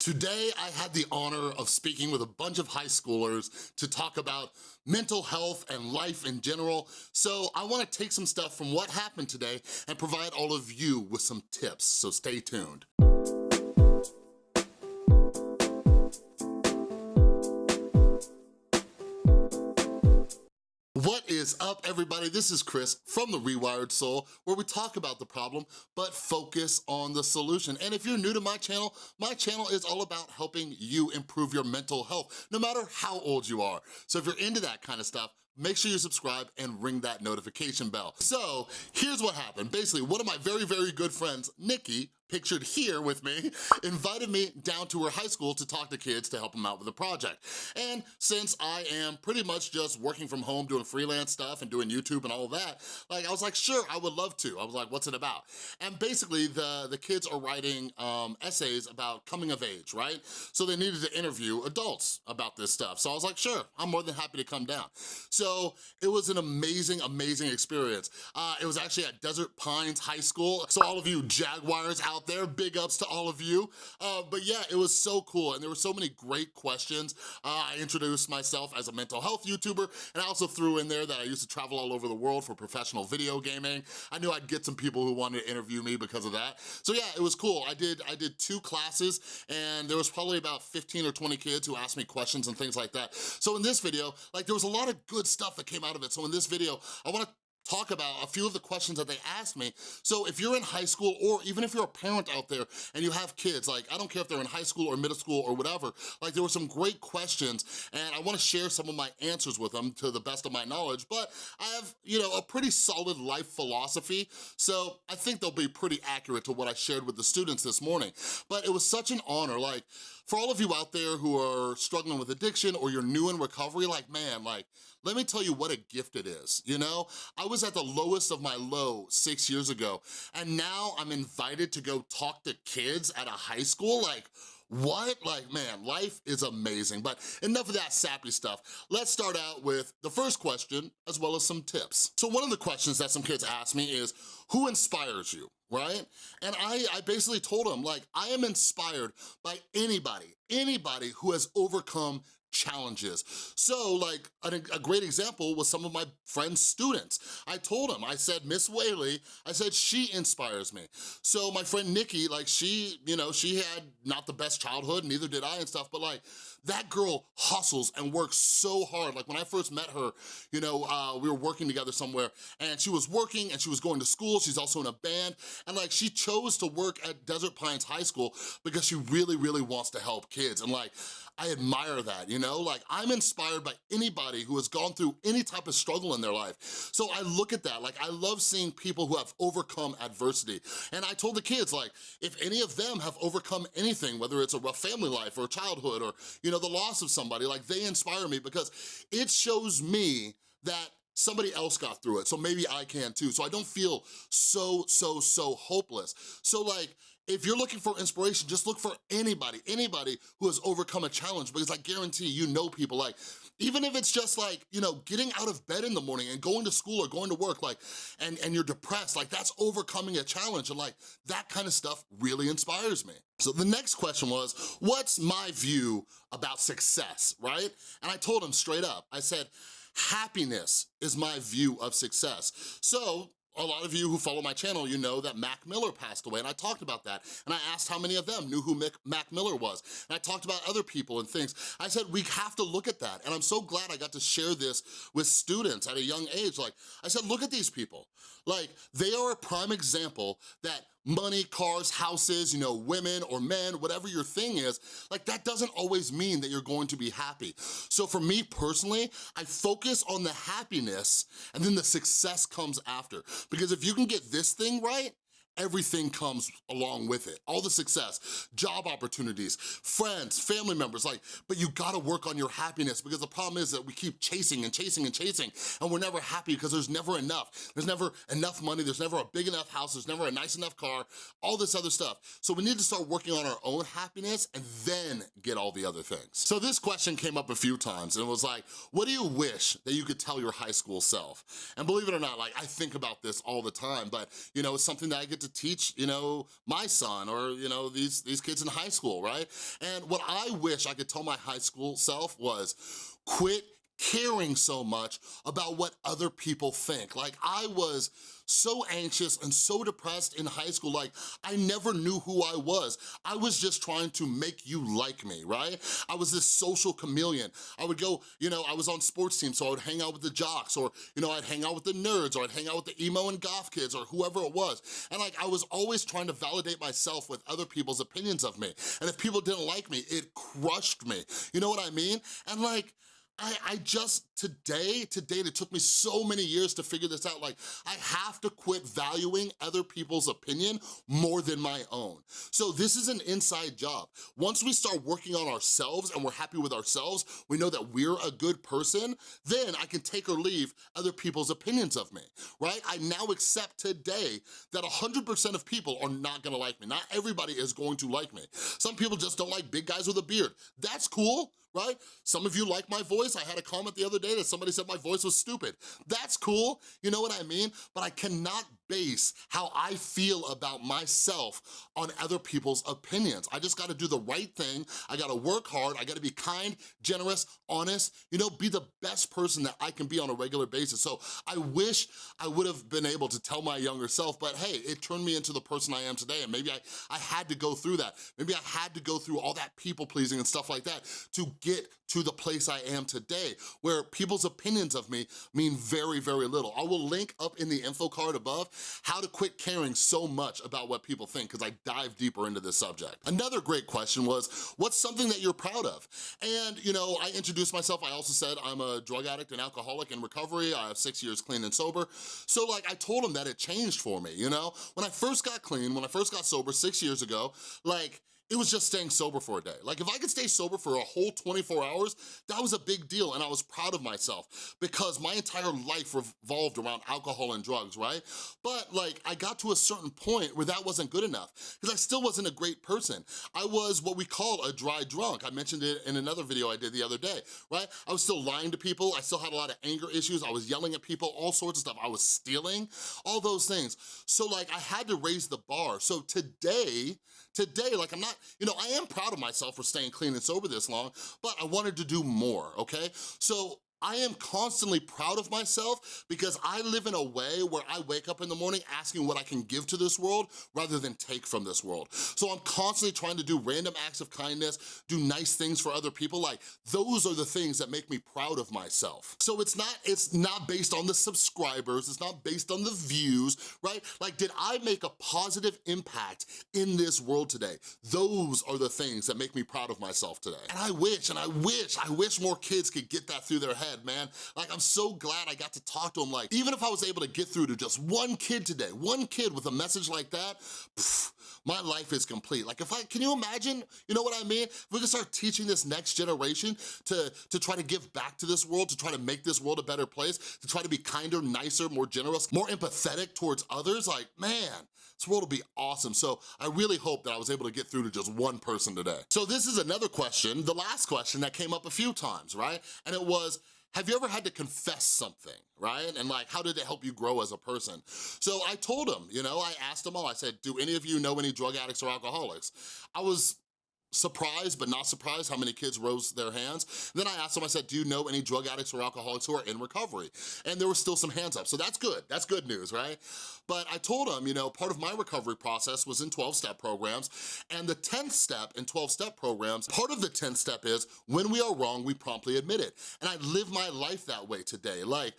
Today, I had the honor of speaking with a bunch of high schoolers to talk about mental health and life in general. So I wanna take some stuff from what happened today and provide all of you with some tips, so stay tuned. What is up, everybody? This is Chris from The Rewired Soul, where we talk about the problem, but focus on the solution. And if you're new to my channel, my channel is all about helping you improve your mental health, no matter how old you are. So if you're into that kind of stuff, make sure you subscribe and ring that notification bell. So here's what happened. Basically, one of my very, very good friends, Nikki, pictured here with me, invited me down to her high school to talk to kids to help them out with a project. And since I am pretty much just working from home, doing freelance stuff and doing YouTube and all that, like I was like, sure, I would love to. I was like, what's it about? And basically the, the kids are writing um, essays about coming of age, right? So they needed to interview adults about this stuff. So I was like, sure, I'm more than happy to come down. So it was an amazing, amazing experience. Uh, it was actually at Desert Pines High School. So all of you Jaguars out out there. Big ups to all of you. Uh, but yeah, it was so cool and there were so many great questions. Uh, I introduced myself as a mental health YouTuber and I also threw in there that I used to travel all over the world for professional video gaming. I knew I'd get some people who wanted to interview me because of that. So yeah, it was cool. I did, I did two classes and there was probably about 15 or 20 kids who asked me questions and things like that. So in this video, like there was a lot of good stuff that came out of it. So in this video, I wanna talk about a few of the questions that they asked me. So if you're in high school or even if you're a parent out there and you have kids, like I don't care if they're in high school or middle school or whatever, like there were some great questions and I wanna share some of my answers with them to the best of my knowledge, but I have, you know, a pretty solid life philosophy, so I think they'll be pretty accurate to what I shared with the students this morning. But it was such an honor, like, for all of you out there who are struggling with addiction or you're new in recovery, like, man, like, let me tell you what a gift it is, you know? I was at the lowest of my low six years ago, and now I'm invited to go talk to kids at a high school, like, what? Like, man, life is amazing. But enough of that sappy stuff. Let's start out with the first question, as well as some tips. So one of the questions that some kids ask me is, who inspires you? right? And I, I basically told them, like, I am inspired by anybody, anybody who has overcome challenges. So like a, a, great example was some of my friend's students. I told him, I said, Miss Whaley, I said, she inspires me. So my friend Nikki, like she, you know, she had not the best childhood, neither did I and stuff, but like that girl hustles and works so hard. Like when I first met her, you know, uh, we were working together somewhere and she was working and she was going to school. She's also in a band. And like she chose to work at Desert Pines High School because she really, really wants to help kids. And like, I admire that, you know? Like, I'm inspired by anybody who has gone through any type of struggle in their life. So I look at that, like, I love seeing people who have overcome adversity. And I told the kids, like, if any of them have overcome anything, whether it's a rough family life or childhood or, you know, the loss of somebody, like, they inspire me because it shows me that somebody else got through it, so maybe I can too. So I don't feel so, so, so hopeless. So like, if you're looking for inspiration, just look for anybody, anybody who has overcome a challenge because I guarantee you know people like, even if it's just like, you know, getting out of bed in the morning and going to school or going to work, like, and, and you're depressed, like that's overcoming a challenge and like, that kind of stuff really inspires me. So the next question was, what's my view about success, right? And I told him straight up, I said, happiness is my view of success. So a lot of you who follow my channel, you know that Mac Miller passed away, and I talked about that. And I asked how many of them knew who Mick, Mac Miller was. And I talked about other people and things. I said, we have to look at that. And I'm so glad I got to share this with students at a young age. Like, I said, look at these people. Like, they are a prime example that money, cars, houses, you know, women or men, whatever your thing is, like that doesn't always mean that you're going to be happy. So for me personally, I focus on the happiness and then the success comes after. Because if you can get this thing right, everything comes along with it. All the success, job opportunities, friends, family members, like, but you gotta work on your happiness because the problem is that we keep chasing and chasing and chasing and we're never happy because there's never enough. There's never enough money, there's never a big enough house, there's never a nice enough car, all this other stuff. So we need to start working on our own happiness and then get all the other things. So this question came up a few times and it was like, what do you wish that you could tell your high school self? And believe it or not, like I think about this all the time, but you know, it's something that I get to to teach, you know, my son or, you know, these, these kids in high school, right? And what I wish I could tell my high school self was, quit caring so much about what other people think. Like I was so anxious and so depressed in high school, like I never knew who I was. I was just trying to make you like me, right? I was this social chameleon. I would go, you know, I was on sports teams, so I would hang out with the jocks or, you know, I'd hang out with the nerds or I'd hang out with the emo and goth kids or whoever it was. And like, I was always trying to validate myself with other people's opinions of me. And if people didn't like me, it crushed me. You know what I mean? And like, I, I just, today, today, it took me so many years to figure this out. Like, I have to quit valuing other people's opinion more than my own. So this is an inside job. Once we start working on ourselves and we're happy with ourselves, we know that we're a good person, then I can take or leave other people's opinions of me, right? I now accept today that 100% of people are not gonna like me. Not everybody is going to like me. Some people just don't like big guys with a beard. That's cool, right? Some of you like my voice. I had a comment the other day that somebody said my voice was stupid. That's cool, you know what I mean? But I cannot base how I feel about myself on other people's opinions. I just gotta do the right thing. I gotta work hard. I gotta be kind, generous, honest, you know, be the best person that I can be on a regular basis. So I wish I would have been able to tell my younger self, but hey, it turned me into the person I am today. And maybe I, I had to go through that. Maybe I had to go through all that people pleasing and stuff like that to get to the place I am today, where people's opinions of me mean very, very little. I will link up in the info card above how to quit caring so much about what people think, because I dive deeper into this subject. Another great question was, what's something that you're proud of? And, you know, I introduced myself, I also said I'm a drug addict and alcoholic in recovery, I have six years clean and sober. So like, I told him that it changed for me, you know? When I first got clean, when I first got sober six years ago, like, it was just staying sober for a day. Like if I could stay sober for a whole 24 hours, that was a big deal and I was proud of myself because my entire life revolved around alcohol and drugs, right? But like I got to a certain point where that wasn't good enough because I still wasn't a great person. I was what we call a dry drunk. I mentioned it in another video I did the other day, right? I was still lying to people. I still had a lot of anger issues. I was yelling at people, all sorts of stuff. I was stealing, all those things. So like I had to raise the bar. So today, today, like I'm not, you know, I am proud of myself for staying clean and sober this long, but I wanted to do more, okay? So I am constantly proud of myself because I live in a way where I wake up in the morning asking what I can give to this world rather than take from this world. So I'm constantly trying to do random acts of kindness, do nice things for other people. Like those are the things that make me proud of myself. So it's not, it's not based on the subscribers, it's not based on the views, right? Like did I make a positive impact in this world today? Those are the things that make me proud of myself today. And I wish, and I wish, I wish more kids could get that through their head head, man. Like, I'm so glad I got to talk to him. Like, even if I was able to get through to just one kid today, one kid with a message like that, pff, my life is complete. Like if I, can you imagine, you know what I mean? If we can start teaching this next generation to, to try to give back to this world, to try to make this world a better place, to try to be kinder, nicer, more generous, more empathetic towards others, like man, this world will be awesome. So I really hope that I was able to get through to just one person today. So this is another question, the last question that came up a few times, right? And it was, have you ever had to confess something, right? And like, how did it help you grow as a person? So I told him, you know, I asked them all, I said, do any of you know any drug addicts or alcoholics? I was surprised but not surprised how many kids rose their hands. Then I asked them, I said, do you know any drug addicts or alcoholics who are in recovery? And there were still some hands up, so that's good, that's good news, right? But I told them, you know, part of my recovery process was in 12-step programs, and the 10th step in 12-step programs, part of the 10th step is, when we are wrong, we promptly admit it. And I live my life that way today. Like,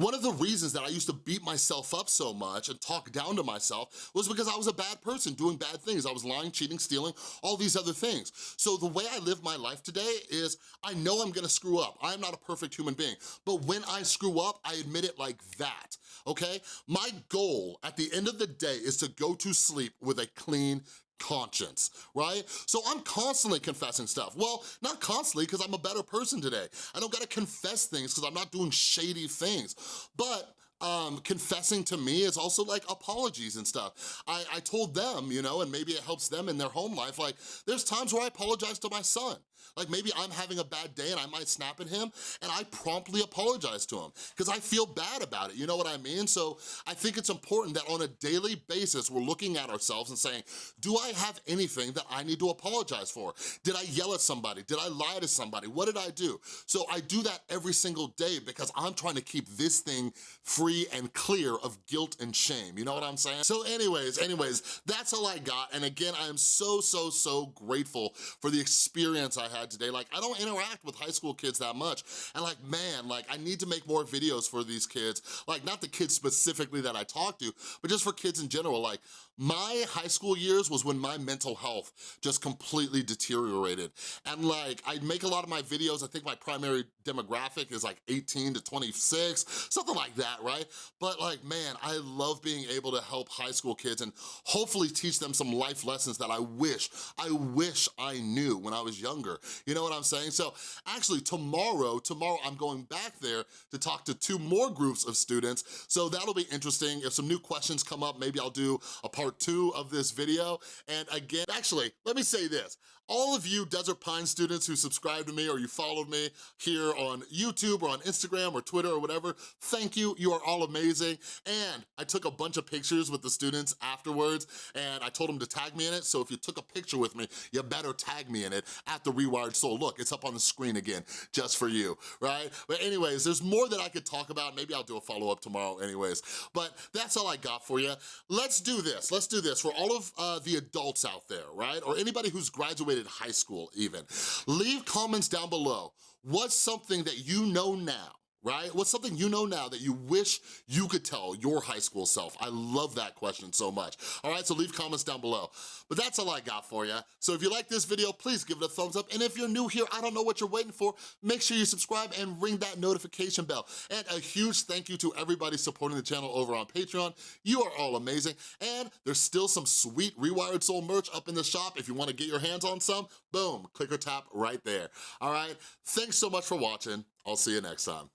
one of the reasons that I used to beat myself up so much and talk down to myself was because I was a bad person doing bad things. I was lying, cheating, stealing, all these other things. So the way I live my life today is I know I'm gonna screw up. I'm not a perfect human being. But when I screw up, I admit it like that, okay? My goal at the end of the day is to go to sleep with a clean conscience, right? So I'm constantly confessing stuff. Well, not constantly because I'm a better person today. I don't gotta confess things because I'm not doing shady things. But um, confessing to me is also like apologies and stuff. I, I told them, you know, and maybe it helps them in their home life, like there's times where I apologize to my son. Like maybe I'm having a bad day and I might snap at him and I promptly apologize to him because I feel bad about it, you know what I mean? So I think it's important that on a daily basis, we're looking at ourselves and saying, do I have anything that I need to apologize for? Did I yell at somebody? Did I lie to somebody? What did I do? So I do that every single day because I'm trying to keep this thing free and clear of guilt and shame, you know what I'm saying? So anyways, anyways, that's all I got. And again, I am so, so, so grateful for the experience I had today. Like, I don't interact with high school kids that much. And like, man, like, I need to make more videos for these kids. Like, not the kids specifically that I talk to, but just for kids in general. Like, my high school years was when my mental health just completely deteriorated. And like, I make a lot of my videos, I think my primary demographic is like 18 to 26, something like that, right? But like, man, I love being able to help high school kids and hopefully teach them some life lessons that I wish, I wish I knew when I was younger. You know what I'm saying? So actually tomorrow, tomorrow I'm going back there to talk to two more groups of students. So that'll be interesting. If some new questions come up, maybe I'll do a part two of this video. And again, actually, let me say this all of you Desert Pine students who subscribe to me or you followed me here on YouTube or on Instagram or Twitter or whatever, thank you, you are all amazing. And I took a bunch of pictures with the students afterwards and I told them to tag me in it, so if you took a picture with me, you better tag me in it at The Rewired Soul. Look, it's up on the screen again, just for you, right? But anyways, there's more that I could talk about. Maybe I'll do a follow-up tomorrow anyways. But that's all I got for you. Let's do this, let's do this. For all of uh, the adults out there, right? Or anybody who's graduated graduated high school even. Leave comments down below. What's something that you know now right? What's something you know now that you wish you could tell your high school self? I love that question so much. All right, so leave comments down below. But that's all I got for you. So if you like this video, please give it a thumbs up. And if you're new here, I don't know what you're waiting for, make sure you subscribe and ring that notification bell. And a huge thank you to everybody supporting the channel over on Patreon. You are all amazing. And there's still some sweet Rewired Soul merch up in the shop. If you wanna get your hands on some, boom, click or tap right there. All right, thanks so much for watching. I'll see you next time.